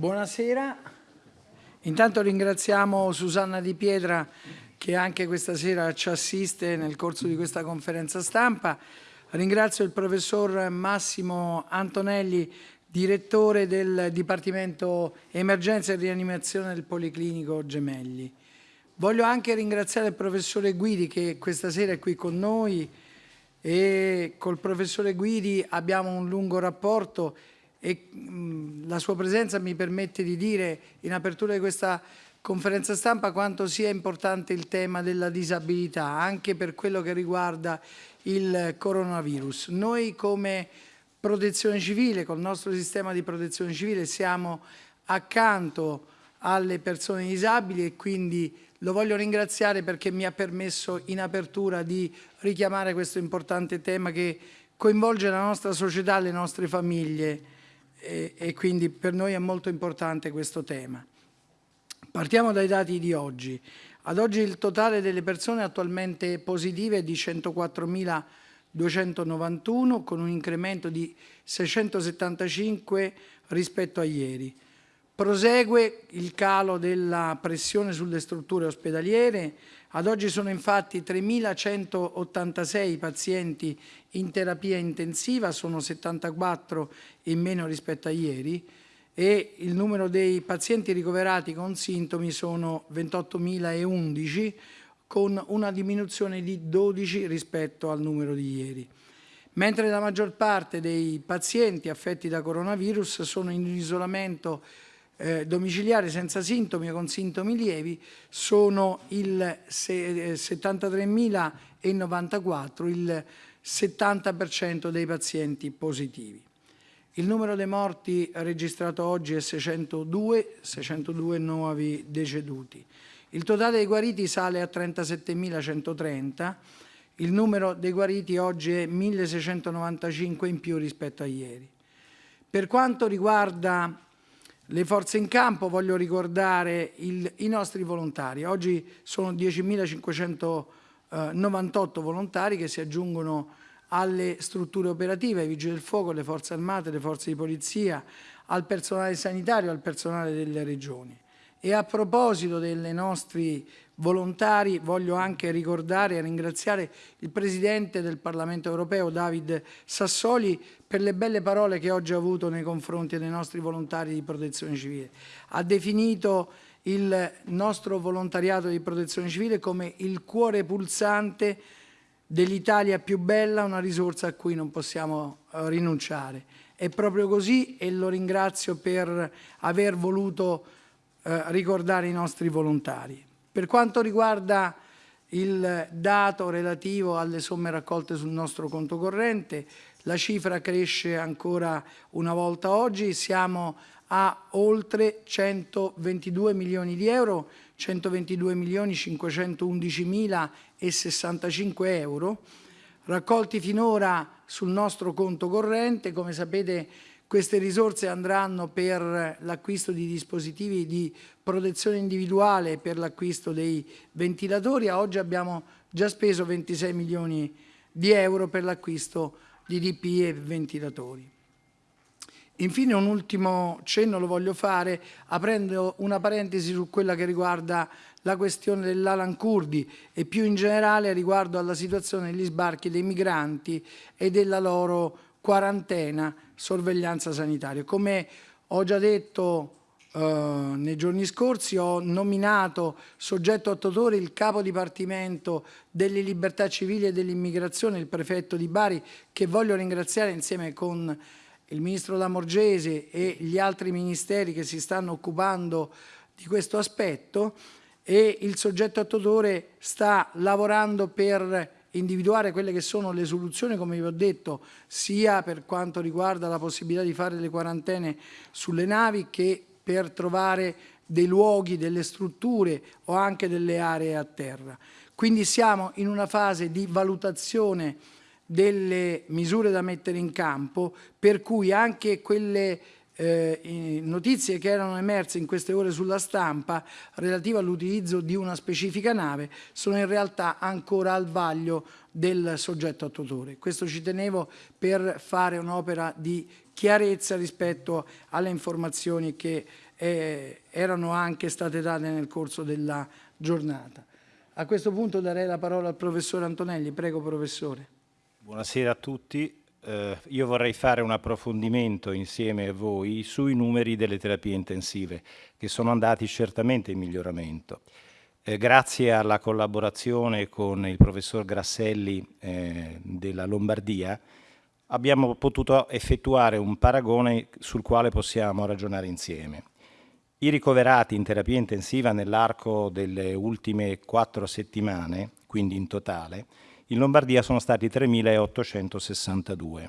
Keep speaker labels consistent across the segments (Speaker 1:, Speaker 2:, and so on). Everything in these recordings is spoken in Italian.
Speaker 1: Buonasera, intanto ringraziamo Susanna Di Pietra che anche questa sera ci assiste nel corso di questa conferenza stampa. Ringrazio il professor Massimo Antonelli, direttore del Dipartimento Emergenza e Rianimazione del Policlinico Gemelli. Voglio anche ringraziare il professore Guidi che questa sera è qui con noi e col professore Guidi abbiamo un lungo rapporto e la sua presenza mi permette di dire in apertura di questa conferenza stampa quanto sia importante il tema della disabilità anche per quello che riguarda il coronavirus. Noi come protezione civile, col nostro sistema di protezione civile siamo accanto alle persone disabili e quindi lo voglio ringraziare perché mi ha permesso in apertura di richiamare questo importante tema che coinvolge la nostra società, le nostre famiglie e, e quindi per noi è molto importante questo tema. Partiamo dai dati di oggi. Ad oggi il totale delle persone attualmente positive è di 104.291 con un incremento di 675 rispetto a ieri. Prosegue il calo della pressione sulle strutture ospedaliere, ad oggi sono infatti 3.186 pazienti in terapia intensiva, sono 74 in meno rispetto a ieri e il numero dei pazienti ricoverati con sintomi sono 28.011 con una diminuzione di 12 rispetto al numero di ieri. Mentre la maggior parte dei pazienti affetti da coronavirus sono in isolamento eh, domiciliare senza sintomi o con sintomi lievi sono il 73.094, eh, il 70% dei pazienti positivi. Il numero dei morti registrato oggi è 602, 602 nuovi deceduti. Il totale dei guariti sale a 37.130, il numero dei guariti oggi è 1.695 in più rispetto a ieri. Per quanto riguarda le forze in campo, voglio ricordare il, i nostri volontari. Oggi sono 10.598 volontari che si aggiungono alle strutture operative, ai vigili del fuoco, alle forze armate, alle forze di polizia, al personale sanitario, al personale delle regioni. E a proposito dei nostri volontari voglio anche ricordare e ringraziare il Presidente del Parlamento europeo David Sassoli per le belle parole che oggi ha avuto nei confronti dei nostri volontari di protezione civile. Ha definito il nostro volontariato di protezione civile come il cuore pulsante dell'Italia più bella, una risorsa a cui non possiamo eh, rinunciare. È proprio così e lo ringrazio per aver voluto eh, ricordare i nostri volontari. Per quanto riguarda il dato relativo alle somme raccolte sul nostro conto corrente, la cifra cresce ancora una volta oggi, siamo a oltre 122 milioni di euro, 122 milioni 511 mila e 65 euro, raccolti finora sul nostro conto corrente, come sapete queste risorse andranno per l'acquisto di dispositivi di protezione individuale e per l'acquisto dei ventilatori. A oggi abbiamo già speso 26 milioni di euro per l'acquisto di DPI e ventilatori. Infine un ultimo cenno lo voglio fare aprendo una parentesi su quella che riguarda la questione dell'Alan Kurdi e più in generale riguardo alla situazione degli sbarchi dei migranti e della loro quarantena, sorveglianza sanitaria. Come ho già detto eh, nei giorni scorsi, ho nominato soggetto attuatore il capo dipartimento delle libertà civili e dell'immigrazione, il prefetto di Bari, che voglio ringraziare insieme con il ministro Lamorgese e gli altri ministeri che si stanno occupando di questo aspetto e il soggetto attuatore sta lavorando per individuare quelle che sono le soluzioni, come vi ho detto, sia per quanto riguarda la possibilità di fare le quarantene sulle navi che per trovare dei luoghi, delle strutture o anche delle aree a terra. Quindi siamo in una fase di valutazione delle misure da mettere in campo, per cui anche quelle eh, notizie che erano emerse in queste ore sulla stampa relative all'utilizzo di una specifica nave sono in realtà ancora al vaglio del soggetto attuatore. Questo ci tenevo per fare un'opera di chiarezza rispetto alle informazioni che eh, erano anche state date nel corso della giornata. A questo punto darei la parola al professore Antonelli. Prego, professore.
Speaker 2: Buonasera a tutti. Eh, io vorrei fare un approfondimento insieme a voi sui numeri delle terapie intensive, che sono andati certamente in miglioramento. Eh, grazie alla collaborazione con il professor Grasselli eh, della Lombardia, abbiamo potuto effettuare un paragone sul quale possiamo ragionare insieme. I ricoverati in terapia intensiva nell'arco delle ultime quattro settimane, quindi in totale, in Lombardia sono stati 3.862.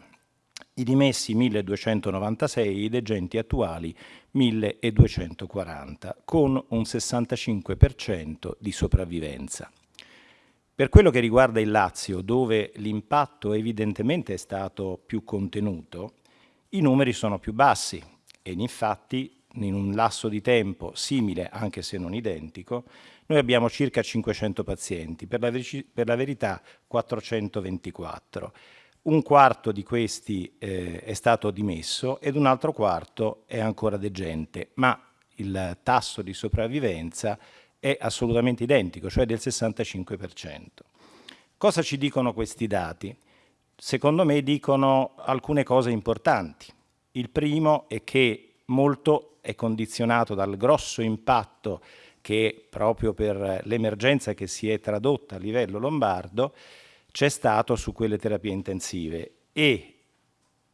Speaker 2: I dimessi 1.296, i degenti attuali 1.240, con un 65% di sopravvivenza. Per quello che riguarda il Lazio, dove l'impatto evidentemente è stato più contenuto, i numeri sono più bassi e infatti in un lasso di tempo simile, anche se non identico, noi abbiamo circa 500 pazienti, per la, per la verità 424. Un quarto di questi eh, è stato dimesso ed un altro quarto è ancora degente, ma il tasso di sopravvivenza è assolutamente identico, cioè del 65%. Cosa ci dicono questi dati? Secondo me dicono alcune cose importanti. Il primo è che molto è condizionato dal grosso impatto che proprio per l'emergenza che si è tradotta a livello lombardo c'è stato su quelle terapie intensive. E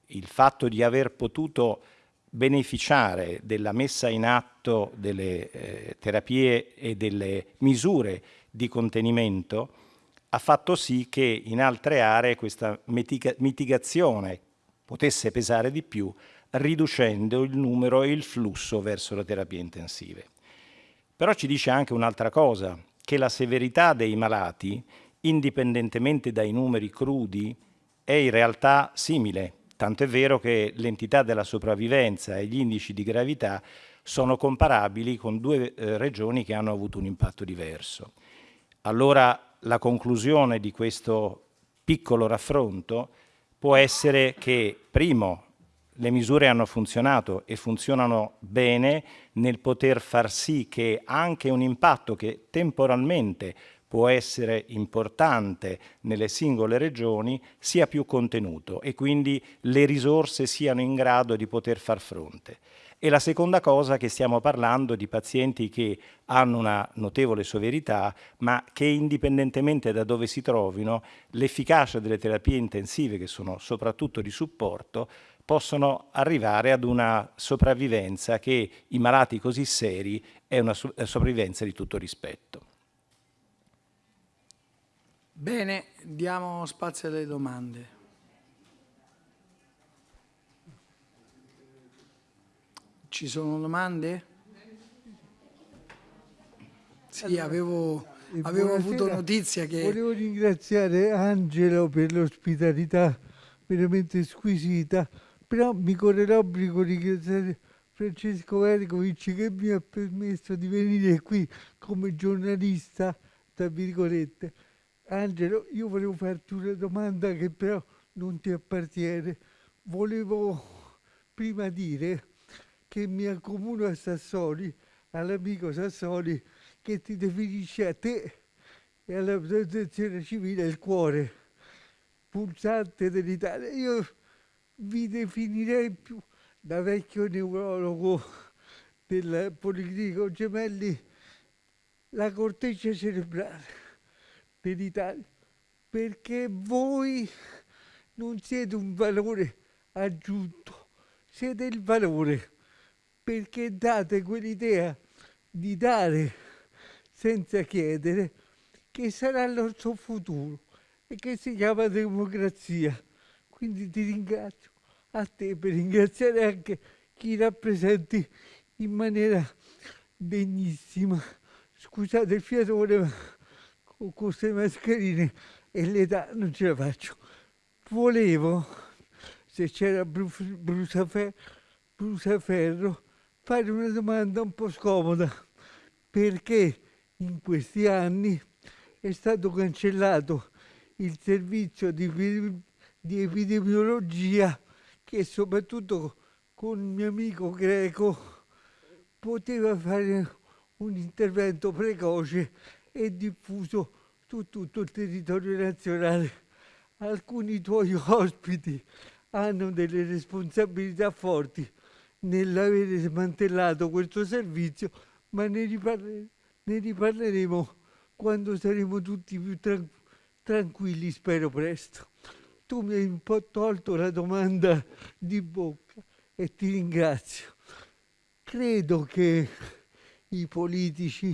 Speaker 2: il fatto di aver potuto beneficiare della messa in atto delle eh, terapie e delle misure di contenimento ha fatto sì che in altre aree questa mitigazione potesse pesare di più riducendo il numero e il flusso verso le terapie intensive. Però ci dice anche un'altra cosa, che la severità dei malati, indipendentemente dai numeri crudi, è in realtà simile, tanto è vero che l'entità della sopravvivenza e gli indici di gravità sono comparabili con due eh, regioni che hanno avuto un impatto diverso. Allora la conclusione di questo piccolo raffronto può essere che, primo, le misure hanno funzionato e funzionano bene nel poter far sì che anche un impatto che temporalmente può essere importante nelle singole regioni sia più contenuto e quindi le risorse siano in grado di poter far fronte. E la seconda cosa è che stiamo parlando di pazienti che hanno una notevole severità, ma che indipendentemente da dove si trovino, l'efficacia delle terapie intensive, che sono soprattutto di supporto, possono arrivare ad una sopravvivenza che in malati così seri è una sopravvivenza di tutto rispetto.
Speaker 1: Bene, diamo spazio alle domande. Ci sono domande? Sì, avevo, avevo avuto notizia che...
Speaker 3: Volevo ringraziare Angelo per l'ospitalità veramente squisita però mi corre l'obbligo di ringraziare Francesco Vergovic che mi ha permesso di venire qui come giornalista, tra virgolette. Angelo, io volevo farti una domanda che però non ti appartiene. Volevo prima dire che mi accomuno a Sassoli, all'amico Sassoli, che ti definisce a te e alla protezione civile il cuore pulsante dell'Italia. Io vi definirei più da vecchio neurologo del Policlinico Gemelli la corteccia cerebrale dell'Italia, perché voi non siete un valore aggiunto, siete il valore, perché date quell'idea di dare senza chiedere che sarà il nostro futuro e che si chiama democrazia. Quindi ti ringrazio a te per ringraziare anche chi rappresenti in maniera degnissima. Scusate il fiatone, ma con queste mascherine e l'età non ce la faccio. Volevo, se c'era Brusaferro, fare una domanda un po' scomoda, perché in questi anni è stato cancellato il servizio di di epidemiologia che soprattutto con il mio amico greco poteva fare un intervento precoce e diffuso su tutto il territorio nazionale. Alcuni tuoi ospiti hanno delle responsabilità forti nell'avere smantellato questo servizio, ma ne, riparle- ne riparleremo quando saremo tutti più tran- tranquilli, spero presto. Tu mi hai un po' tolto la domanda di bocca e ti ringrazio. Credo che i politici,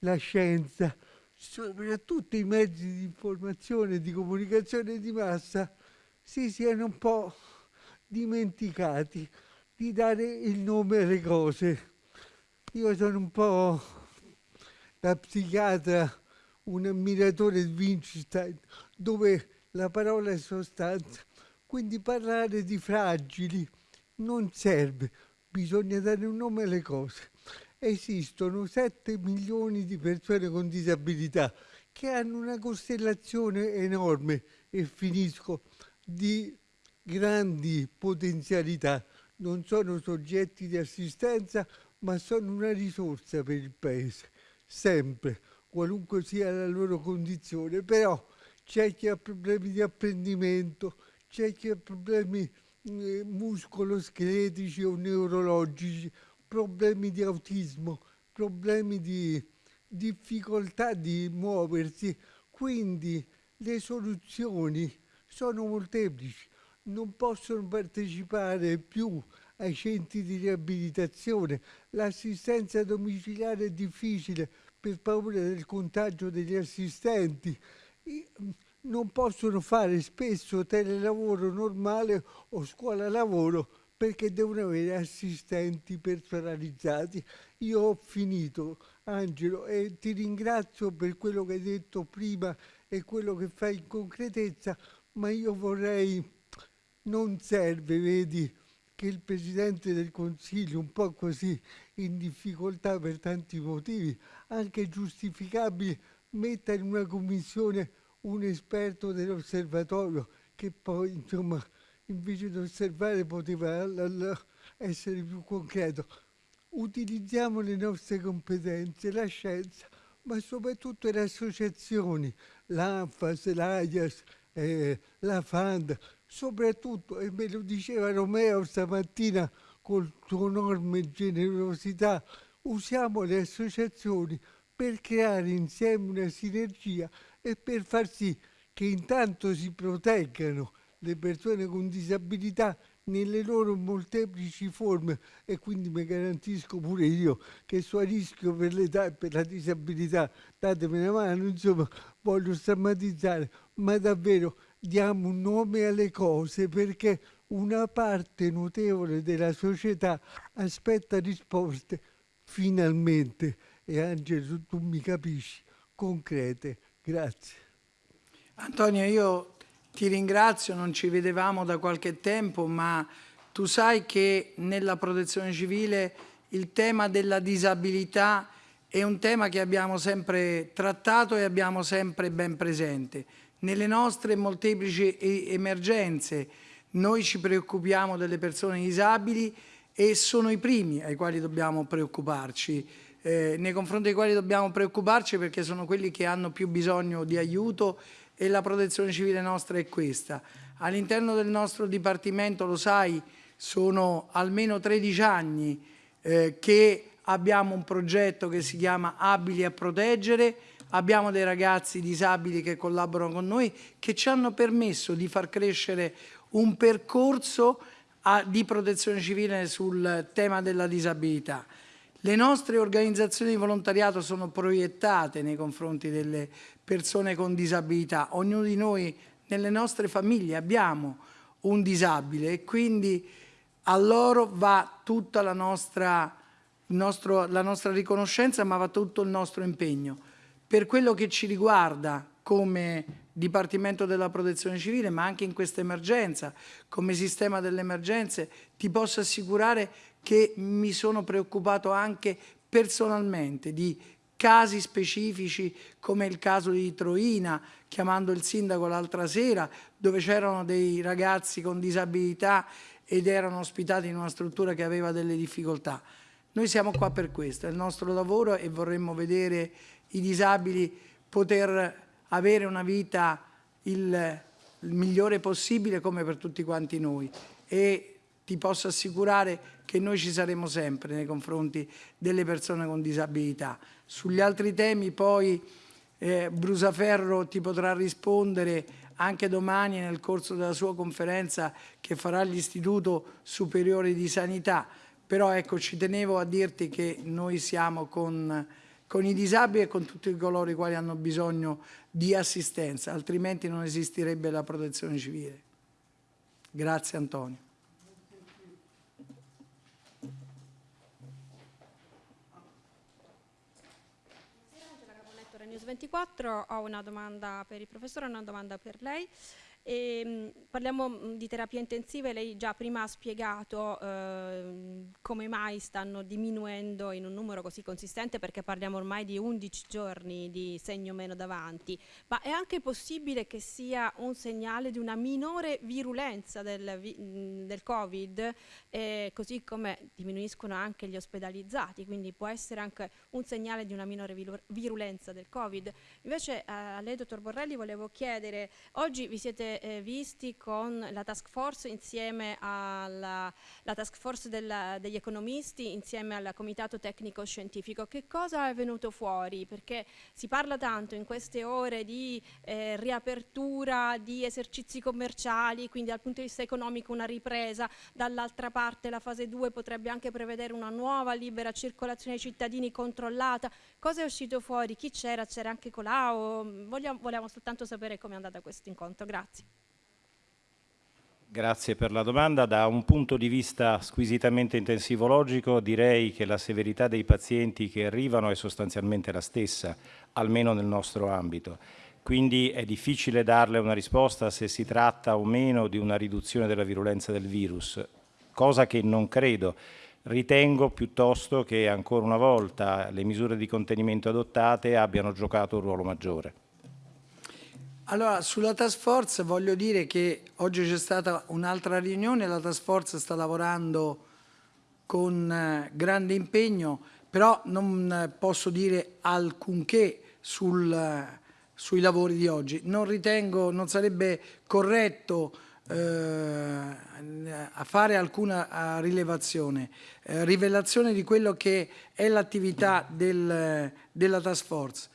Speaker 3: la scienza, soprattutto i mezzi di informazione e di comunicazione di massa, si siano un po' dimenticati di dare il nome alle cose. Io sono un po' da psichiatra, un ammiratore di Wittgenstein, dove la parola è sostanza. Quindi parlare di fragili non serve, bisogna dare un nome alle cose. Esistono 7 milioni di persone con disabilità che hanno una costellazione enorme, e finisco, di grandi potenzialità. Non sono soggetti di assistenza, ma sono una risorsa per il Paese, sempre, qualunque sia la loro condizione. Però c'è chi ha problemi di apprendimento, c'è chi ha problemi eh, muscoloscheletici o neurologici, problemi di autismo, problemi di difficoltà di muoversi. Quindi le soluzioni sono molteplici, non possono partecipare più ai centri di riabilitazione, l'assistenza domiciliare è difficile per paura del contagio degli assistenti non possono fare spesso telelavoro normale o scuola lavoro perché devono avere assistenti personalizzati. Io ho finito, Angelo, e ti ringrazio per quello che hai detto prima e quello che fai in concretezza, ma io vorrei, non serve, vedi, che il Presidente del Consiglio, un po' così in difficoltà per tanti motivi, anche giustificabili, metta in una commissione un esperto dell'osservatorio che poi, insomma, invece di osservare poteva essere più concreto. Utilizziamo le nostre competenze, la scienza, ma soprattutto le associazioni, l'ANFAS, l'AIAS, eh, la FAND, soprattutto, e me lo diceva Romeo stamattina con sua enorme generosità, usiamo le associazioni per creare insieme una sinergia e per far sì che intanto si proteggano le persone con disabilità nelle loro molteplici forme e quindi mi garantisco pure io che so a rischio per l'età e per la disabilità, datemi una mano, insomma, voglio stammatizzare, ma davvero diamo un nome alle cose perché una parte notevole della società aspetta risposte finalmente. E Angelo tu mi capisci concrete Grazie.
Speaker 1: Antonio, io ti ringrazio, non ci vedevamo da qualche tempo, ma tu sai che nella protezione civile il tema della disabilità è un tema che abbiamo sempre trattato e abbiamo sempre ben presente. Nelle nostre molteplici emergenze noi ci preoccupiamo delle persone disabili e sono i primi ai quali dobbiamo preoccuparci eh, nei confronti dei quali dobbiamo preoccuparci perché sono quelli che hanno più bisogno di aiuto e la protezione civile nostra è questa. All'interno del nostro Dipartimento, lo sai, sono almeno 13 anni eh, che abbiamo un progetto che si chiama Abili a proteggere, abbiamo dei ragazzi disabili che collaborano con noi che ci hanno permesso di far crescere un percorso a, di protezione civile sul tema della disabilità. Le nostre organizzazioni di volontariato sono proiettate nei confronti delle persone con disabilità. Ognuno di noi nelle nostre famiglie abbiamo un disabile e quindi a loro va tutta la nostra, nostro, la nostra riconoscenza ma va tutto il nostro impegno. Per quello che ci riguarda come Dipartimento della Protezione Civile, ma anche in questa emergenza, come sistema delle emergenze, ti posso assicurare che mi sono preoccupato anche personalmente di casi specifici come il caso di Troina, chiamando il sindaco l'altra sera, dove c'erano dei ragazzi con disabilità ed erano ospitati in una struttura che aveva delle difficoltà. Noi siamo qua per questo, è il nostro lavoro e vorremmo vedere i disabili poter avere una vita il, il migliore possibile come per tutti quanti noi e ti posso assicurare che noi ci saremo sempre nei confronti delle persone con disabilità. Sugli altri temi poi eh, Brusaferro ti potrà rispondere anche domani nel corso della sua conferenza che farà l'Istituto Superiore di Sanità, però ecco ci tenevo a dirti che noi siamo con, con i disabili e con tutti coloro i quali hanno bisogno di assistenza, altrimenti non esisterebbe la protezione civile. Grazie Antonio.
Speaker 4: News 24, ho una domanda per il professore e una domanda per lei. E, ehm, parliamo mm, di terapie intensive, lei già prima ha spiegato eh, come mai stanno diminuendo in un numero così consistente perché parliamo ormai di 11 giorni di segno meno davanti, ma è anche possibile che sia un segnale di una minore virulenza del, mm, del Covid, eh, così come diminuiscono anche gli ospedalizzati, quindi può essere anche un segnale di una minore virulenza del Covid. Invece eh, a lei, dottor Borrelli, volevo chiedere, oggi vi siete eh, visti con la task force insieme alla task force della, degli economisti, insieme al comitato tecnico scientifico. Che cosa è venuto fuori? Perché si parla tanto in queste ore di eh, riapertura, di esercizi commerciali, quindi dal punto di vista economico una ripresa, dall'altra parte la fase 2 potrebbe anche prevedere una nuova libera circolazione dei cittadini controllata. Cosa è uscito fuori? Chi c'era? C'era anche Colau? Vogliamo, vogliamo soltanto sapere come è andata questo incontro. Grazie.
Speaker 2: Grazie per la domanda. Da un punto di vista squisitamente intensivologico direi che la severità dei pazienti che arrivano è sostanzialmente la stessa, almeno nel nostro ambito. Quindi è difficile darle una risposta se si tratta o meno di una riduzione della virulenza del virus, cosa che non credo. Ritengo piuttosto che ancora una volta le misure di contenimento adottate abbiano giocato un ruolo maggiore.
Speaker 1: Allora, sulla task force voglio dire che oggi c'è stata un'altra riunione, la task force sta lavorando con eh, grande impegno, però non posso dire alcunché sul, eh, sui lavori di oggi. Non ritengo, non sarebbe corretto eh, fare alcuna rilevazione, eh, rivelazione di quello che è l'attività del, della task force.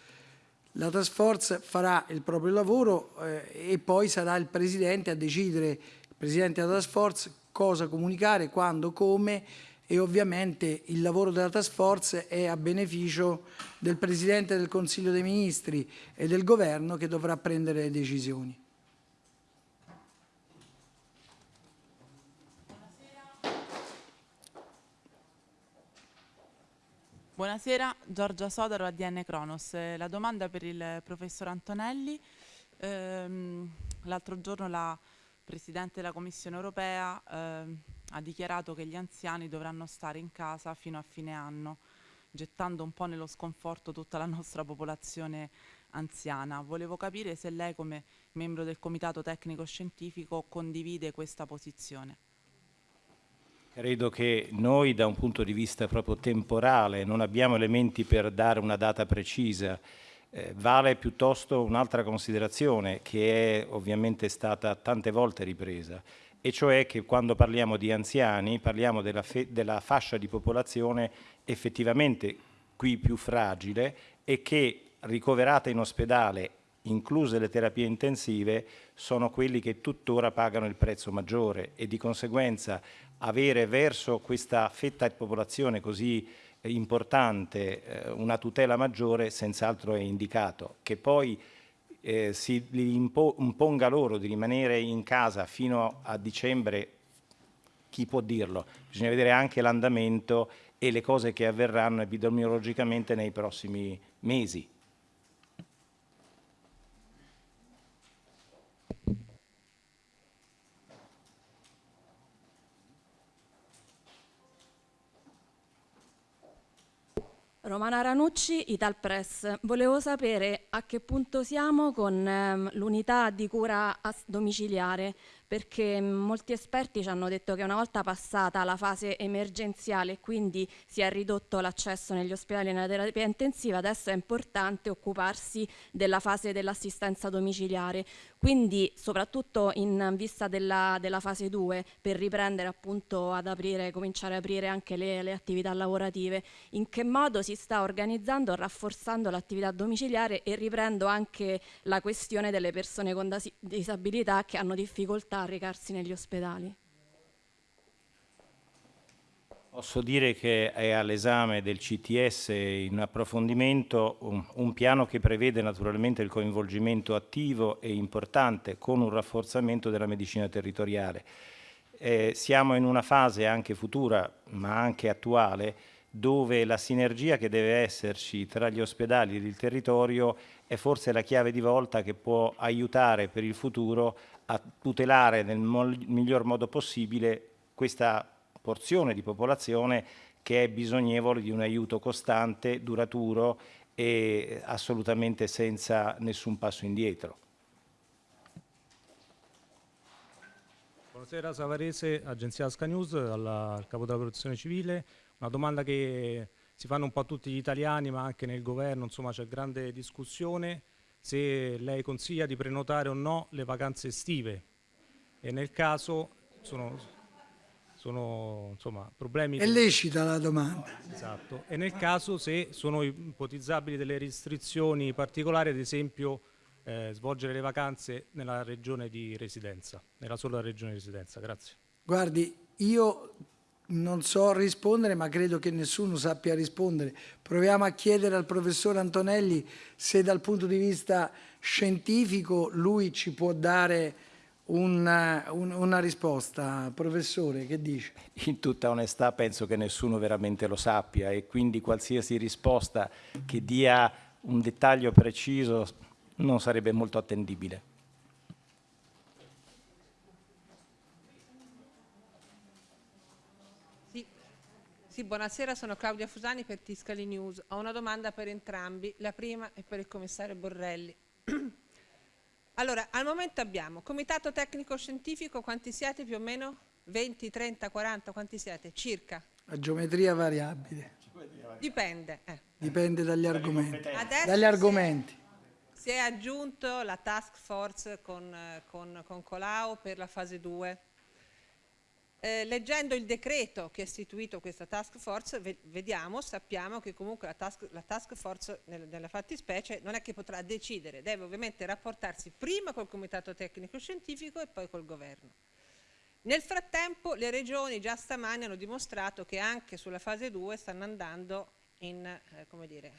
Speaker 1: La task force farà il proprio lavoro eh, e poi sarà il Presidente a decidere, il Presidente della task force, cosa comunicare, quando, come e ovviamente il lavoro della task force è a beneficio del Presidente del Consiglio dei Ministri e del Governo che dovrà prendere le decisioni.
Speaker 5: Buonasera, Giorgia Sodaro, ADN Cronos. Eh, la domanda per il professor Antonelli. Ehm, L'altro giorno la Presidente della Commissione europea eh, ha dichiarato che gli anziani dovranno stare in casa fino a fine anno, gettando un po' nello sconforto tutta la nostra popolazione anziana. Volevo capire se lei come membro del Comitato Tecnico Scientifico condivide questa posizione.
Speaker 2: Credo che noi da un punto di vista proprio temporale non abbiamo elementi per dare una data precisa. Eh, vale piuttosto un'altra considerazione che è ovviamente stata tante volte ripresa, e cioè che quando parliamo di anziani parliamo della, della fascia di popolazione effettivamente qui più fragile e che ricoverata in ospedale incluse le terapie intensive, sono quelli che tuttora pagano il prezzo maggiore e di conseguenza avere verso questa fetta di popolazione così eh, importante eh, una tutela maggiore senz'altro è indicato. Che poi eh, si imponga loro di rimanere in casa fino a dicembre, chi può dirlo? Bisogna vedere anche l'andamento e le cose che avverranno epidemiologicamente nei prossimi mesi.
Speaker 4: Romana Ranucci, Italpress. Volevo sapere a che punto siamo con ehm, l'unità di cura domiciliare,
Speaker 6: perché molti esperti ci hanno detto che una volta passata la fase emergenziale e quindi si è ridotto l'accesso negli ospedali e nella terapia intensiva, adesso è importante occuparsi della fase dell'assistenza domiciliare. Quindi soprattutto in vista della, della fase 2 per riprendere appunto ad aprire, cominciare ad aprire anche le, le attività lavorative, in che modo si sta organizzando, rafforzando l'attività domiciliare e riprendo anche la questione delle persone con disabilità che hanno difficoltà a recarsi negli ospedali.
Speaker 2: Posso dire che è all'esame del CTS in approfondimento un, un, piano che prevede naturalmente il coinvolgimento attivo e importante con un rafforzamento della medicina territoriale. Eh, siamo in una fase anche futura ma anche attuale dove la sinergia che deve esserci tra gli ospedali ed il territorio è forse la chiave di volta che può aiutare per il futuro a tutelare nel miglior modo possibile questa porzione di popolazione che è bisognevole di un aiuto costante, duraturo e assolutamente senza nessun passo indietro.
Speaker 7: Buonasera Savarese, agenzia Asca News, al capo della protezione civile. Una domanda che si fanno un po' tutti gli italiani ma anche nel governo, insomma c'è grande discussione se lei consiglia di prenotare o no le vacanze estive e nel caso sono sono insomma, problemi...
Speaker 1: È lecita la domanda.
Speaker 7: Esatto, e nel caso se sono ipotizzabili delle restrizioni particolari, ad esempio eh, svolgere le vacanze nella regione di residenza, nella sola regione di residenza. Grazie.
Speaker 1: Guardi, io non so rispondere, ma credo che nessuno sappia rispondere. Proviamo a chiedere al professor Antonelli se dal punto di vista scientifico lui ci può dare una, un, una risposta, professore, che dice?
Speaker 2: In tutta onestà penso che nessuno veramente lo sappia e quindi qualsiasi risposta che dia un dettaglio preciso non sarebbe molto attendibile.
Speaker 8: Sì, buonasera, sono Claudia Fusani per Tiscali News. Ho una domanda per entrambi, la prima è per il commissario Borrelli. Allora, al momento abbiamo comitato tecnico scientifico, quanti siete più o meno? 20, 30, 40, quanti siete? Circa?
Speaker 1: A geometria variabile.
Speaker 8: Dipende. Eh.
Speaker 1: Dipende dagli argomenti. Adesso dagli argomenti.
Speaker 8: Si è aggiunto la task force con, con, con Colau per la fase 2 eh, leggendo il decreto che ha istituito questa task force, vediamo, sappiamo che comunque la task, la task force nel, nella fattispecie non è che potrà decidere, deve ovviamente rapportarsi prima col comitato tecnico scientifico e poi col governo. Nel frattempo le regioni già stamani hanno dimostrato che anche sulla fase 2 stanno andando in, eh, dire,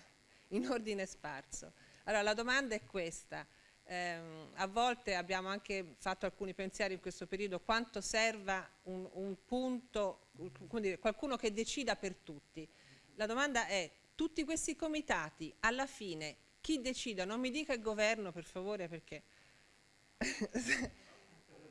Speaker 8: in ordine sparso. Allora la domanda è questa, eh, a volte abbiamo anche fatto alcuni pensieri in questo periodo quanto serva un, un punto, dire, qualcuno che decida per tutti. La domanda è, tutti questi comitati, alla fine, chi decida? Non mi dica il governo, per favore, perché...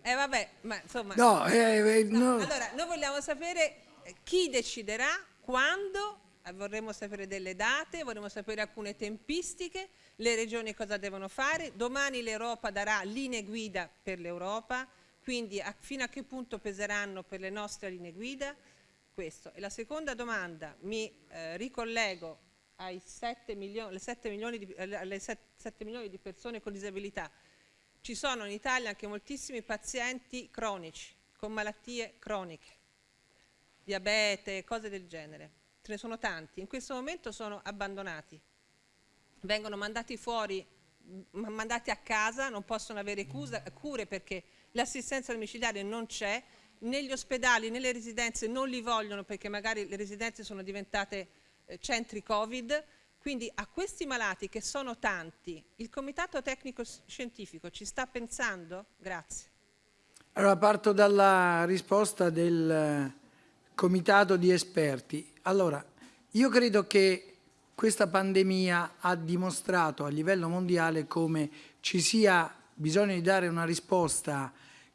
Speaker 8: eh vabbè, ma insomma...
Speaker 1: No, eh, eh, no.
Speaker 8: Allora, noi vogliamo sapere chi deciderà, quando, eh, vorremmo sapere delle date, vorremmo sapere alcune tempistiche, le regioni cosa devono fare, domani l'Europa darà linee guida per l'Europa, quindi a, fino a che punto peseranno per le nostre linee guida? Questo. E la seconda domanda, mi eh, ricollego ai 7 milioni, 7 milioni di, alle 7, 7 milioni di persone con disabilità. Ci sono in Italia anche moltissimi pazienti cronici, con malattie croniche, diabete, cose del genere. Ce ne sono tanti. In questo momento sono abbandonati vengono mandati fuori, mandati a casa, non possono avere cure perché l'assistenza domiciliare non c'è, negli ospedali, nelle residenze non li vogliono perché magari le residenze sono diventate eh, centri Covid, quindi a questi malati che sono tanti, il Comitato Tecnico Scientifico ci sta pensando? Grazie.
Speaker 1: Allora parto dalla risposta del eh, Comitato di esperti. Allora, io credo che questa pandemia ha dimostrato a livello mondiale come ci sia bisogno di dare una risposta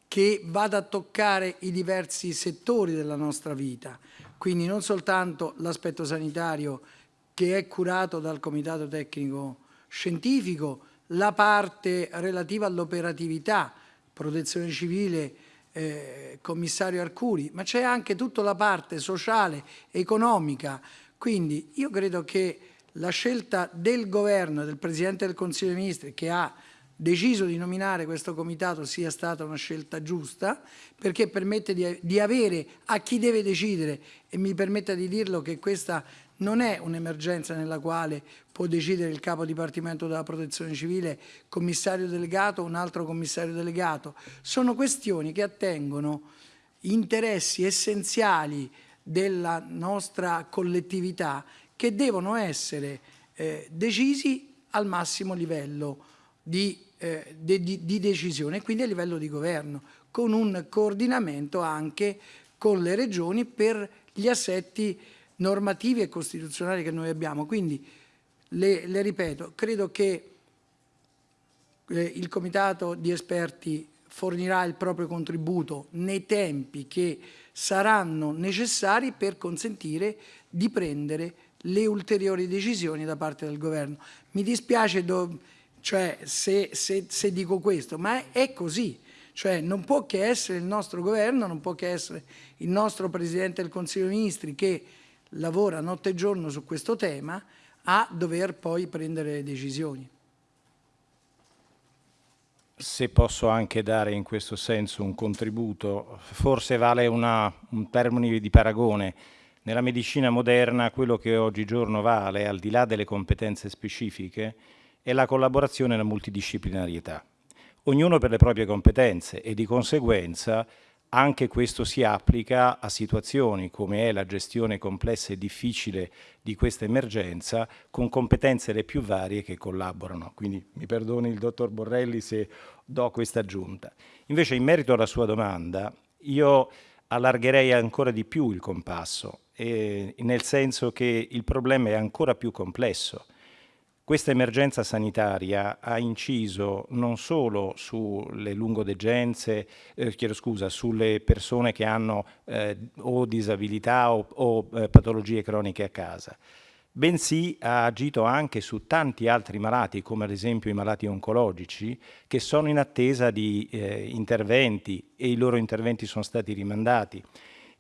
Speaker 1: che vada a toccare i diversi settori della nostra vita, quindi non soltanto l'aspetto sanitario che è curato dal Comitato Tecnico Scientifico, la parte relativa all'operatività, protezione civile, eh, commissario Arcuri, ma c'è anche tutta la parte sociale, economica. Quindi io credo che la scelta del governo, del Presidente del Consiglio dei Ministri, che ha deciso di nominare questo comitato sia stata una scelta giusta perché permette di, di avere a chi deve decidere e mi permetta di dirlo che questa non è un'emergenza nella quale può decidere il capo dipartimento della protezione civile, commissario delegato o un altro commissario delegato. Sono questioni che attengono interessi essenziali della nostra collettività che devono essere eh, decisi al massimo livello di, eh, de, di, di decisione, quindi a livello di governo, con un coordinamento anche con le regioni per gli assetti normativi e costituzionali che noi abbiamo. Quindi, le, le ripeto, credo che eh, il comitato di esperti fornirà il proprio contributo nei tempi che saranno necessari per consentire di prendere le ulteriori decisioni da parte del governo. Mi dispiace cioè, se, se, se dico questo, ma è, è così. Cioè non può che essere il nostro governo, non può che essere il nostro Presidente del Consiglio dei Ministri che lavora notte e giorno su questo tema a dover poi prendere le decisioni.
Speaker 2: Se posso anche dare in questo senso un contributo, forse vale una, un termine di paragone. Nella medicina moderna quello che oggigiorno vale, al di là delle competenze specifiche, è la collaborazione e la multidisciplinarietà. Ognuno per le proprie competenze e di conseguenza anche questo si applica a situazioni come è la gestione complessa e difficile di questa emergenza con competenze le più varie che collaborano. Quindi mi perdoni il dottor Borrelli se do questa aggiunta. Invece in merito alla sua domanda io allargherei ancora di più il compasso, eh, nel senso che il problema è ancora più complesso questa emergenza sanitaria ha inciso non solo sulle lungodegenze, eh, chiedo scusa, sulle persone che hanno eh, o disabilità o, o eh, patologie croniche a casa, bensì ha agito anche su tanti altri malati, come ad esempio i malati oncologici, che sono in attesa di eh, interventi e i loro interventi sono stati rimandati.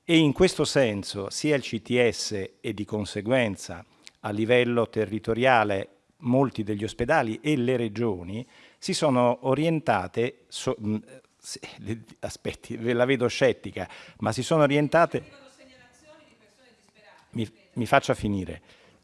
Speaker 2: E in questo senso sia il CTS e di conseguenza a livello territoriale molti degli ospedali e le regioni si sono orientate, so, aspetti, ve la vedo scettica, ma si sono orientate... Mi, mi faccia finire.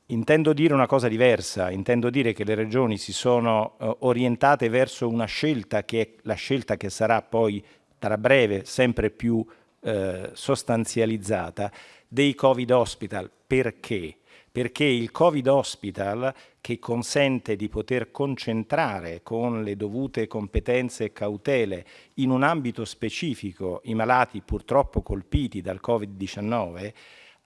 Speaker 2: Intendo dire una cosa diversa, intendo dire che le regioni si sono uh, orientate verso una scelta che è la scelta che sarà poi tra breve sempre più uh, sostanzializzata dei Covid hospital. Perché? Perché il Covid Hospital, che consente di poter concentrare con le dovute competenze e cautele in un ambito specifico i malati purtroppo colpiti dal Covid-19,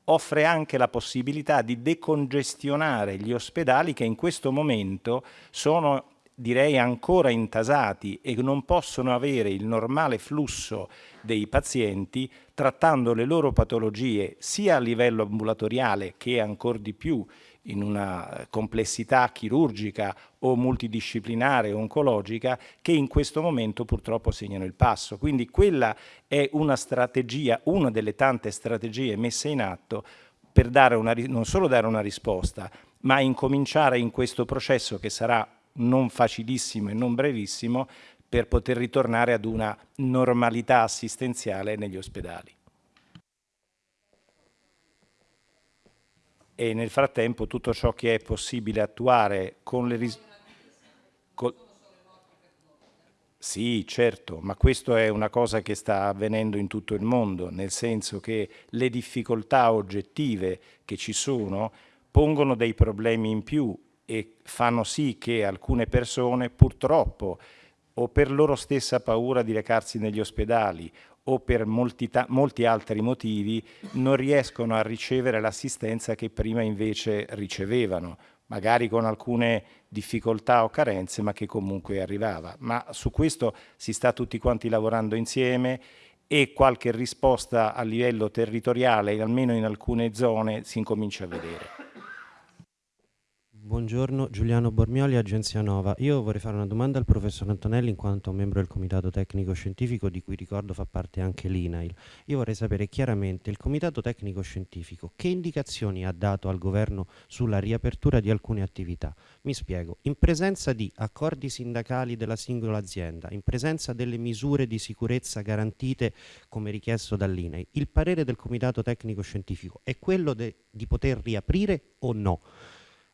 Speaker 2: offre anche la possibilità di decongestionare gli ospedali che in questo momento sono direi ancora intasati e non possono avere il normale flusso dei pazienti trattando le loro patologie sia a livello ambulatoriale che ancora di più in una complessità chirurgica o multidisciplinare oncologica che in questo momento purtroppo segnano il passo. Quindi quella è una strategia, una delle tante strategie messe in atto per dare una, non solo dare una risposta, ma incominciare in questo processo che sarà non facilissimo e non brevissimo per poter ritornare ad una normalità assistenziale negli ospedali. E nel frattempo tutto ciò che è possibile attuare con le risorse sì, certo, ma questo è una cosa che sta avvenendo in tutto il mondo, nel senso che le difficoltà oggettive che ci sono pongono dei problemi in più e fanno sì che alcune persone purtroppo o per loro stessa paura di recarsi negli ospedali o per molti, molti altri motivi non riescono a ricevere l'assistenza che prima invece ricevevano, magari con alcune difficoltà o carenze, ma che comunque arrivava. Ma su questo si sta tutti quanti lavorando insieme e qualche risposta a livello territoriale, almeno in alcune zone, si incomincia a vedere.
Speaker 9: Buongiorno, Giuliano Bormioli, Agenzia Nova. Io vorrei fare una domanda al professor Antonelli in quanto membro del Comitato Tecnico Scientifico di cui ricordo fa parte anche l'INAIL. Io vorrei sapere chiaramente il Comitato Tecnico Scientifico che indicazioni ha dato al governo sulla riapertura di alcune attività. Mi spiego, in presenza di accordi sindacali della singola azienda, in presenza delle misure di sicurezza garantite come richiesto dall'INAIL, il parere del Comitato Tecnico Scientifico è quello di poter riaprire o no?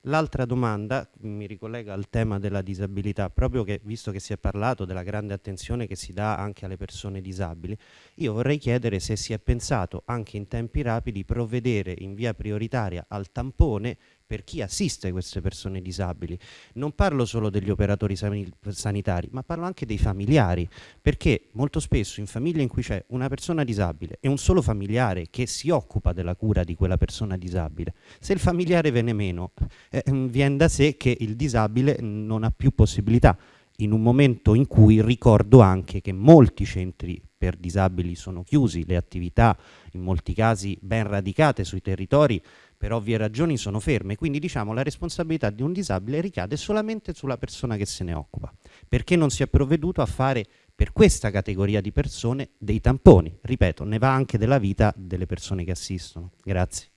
Speaker 9: L'altra domanda mi ricollega al tema della disabilità, proprio che visto che si è parlato della grande attenzione che si dà anche alle persone disabili, io vorrei chiedere se si è pensato anche in tempi rapidi provvedere in via prioritaria al tampone per chi assiste queste persone disabili. Non parlo solo degli operatori sanitari, ma parlo anche dei familiari, perché molto spesso in famiglie in cui c'è una persona disabile e un solo familiare che si occupa della cura di quella persona disabile, se il familiare viene meno, eh, viene da sé che il disabile non ha più possibilità in un momento in cui ricordo anche che molti centri per disabili sono chiusi, le attività in molti casi ben radicate sui territori per ovvie ragioni sono ferme, quindi diciamo la responsabilità di un disabile ricade solamente sulla persona che se ne occupa, perché non si è provveduto a fare per questa categoria di persone dei tamponi, ripeto, ne va anche della vita delle persone che assistono. Grazie.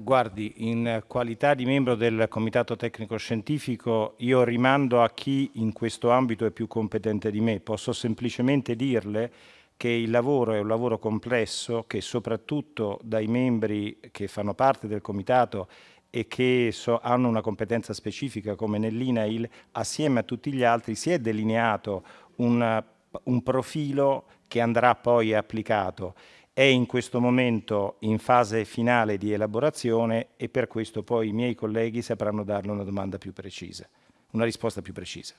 Speaker 2: Guardi, in qualità di membro del Comitato Tecnico Scientifico io rimando a chi in questo ambito è più competente di me. Posso semplicemente dirle che il lavoro è un lavoro complesso che soprattutto dai membri che fanno parte del comitato e che so, hanno una competenza specifica come nell'INAIL, assieme a tutti gli altri si è delineato un, un profilo che andrà poi applicato. È in questo momento in fase finale di elaborazione e per questo poi i miei colleghi sapranno darle una domanda più precisa, una risposta più precisa.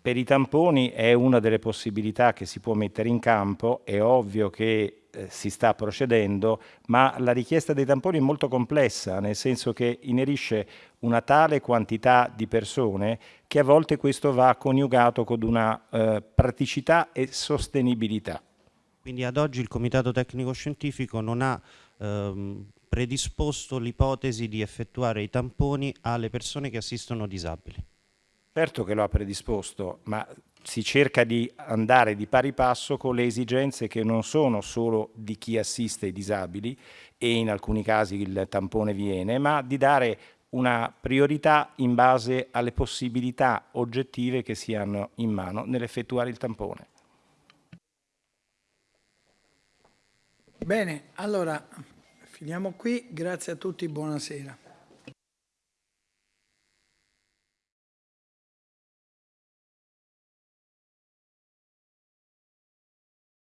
Speaker 2: Per i tamponi è una delle possibilità che si può mettere in campo, è ovvio che eh, si sta procedendo, ma la richiesta dei tamponi è molto complessa, nel senso che inerisce una tale quantità di persone che a volte questo va coniugato con una eh, praticità e sostenibilità.
Speaker 9: Quindi ad oggi il Comitato Tecnico Scientifico non ha ehm, predisposto l'ipotesi di effettuare i tamponi alle persone che assistono disabili?
Speaker 2: Certo che lo ha predisposto, ma si cerca di andare di pari passo con le esigenze che non sono solo di chi assiste i disabili e in alcuni casi il tampone viene, ma di dare una priorità in base alle possibilità oggettive che si hanno in mano nell'effettuare il tampone.
Speaker 1: Bene, allora finiamo qui, grazie a tutti, buonasera.